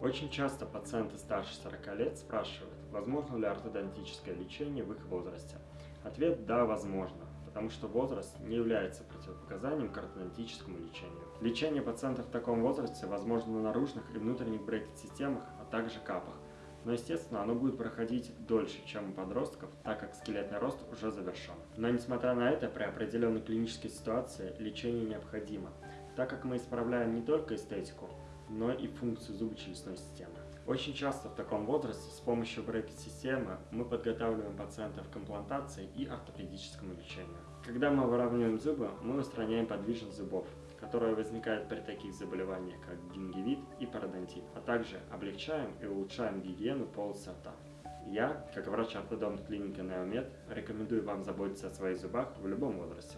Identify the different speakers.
Speaker 1: Очень часто пациенты старше 40 лет спрашивают, возможно ли ортодонтическое лечение в их возрасте. Ответ – да, возможно, потому что возраст не является противопоказанием к ортодонтическому лечению. Лечение пациентов в таком возрасте возможно на наружных и внутренних брекет-системах, а также капах. Но, естественно, оно будет проходить дольше, чем у подростков, так как скелетный рост уже завершен. Но, несмотря на это, при определенной клинической ситуации лечение необходимо, так как мы исправляем не только эстетику, но и функцию зубочелюстной системы. Очень часто в таком возрасте с помощью брекет-системы мы подготавливаем пациентов к имплантации и ортопедическому лечению. Когда мы выравниваем зубы, мы устраняем подвижность зубов, которая возникает при таких заболеваниях, как гингивит и пародонтит, а также облегчаем и улучшаем гигиену полости рта. Я, как врач-ортодонт клиники Неомед, рекомендую вам заботиться о своих зубах в любом возрасте.